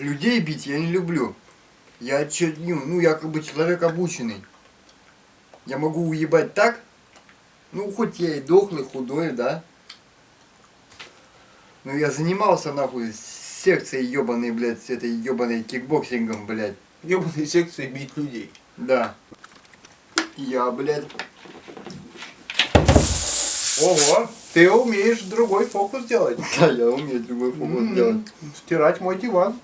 людей бить я не люблю. Я, че- ну, ну, я как бы человек обученный. Я могу уебать так, ну, хоть я и дохлый, худой, да. Ну, я занимался, нахуй, секцией ебаной, блядь, с этой ебаной кикбоксингом, блядь. ебаной секцией бить людей. Да. Я, блядь, Ого, ты умеешь другой фокус делать. да, я умею другой фокус делать. М, Стирать мой диван.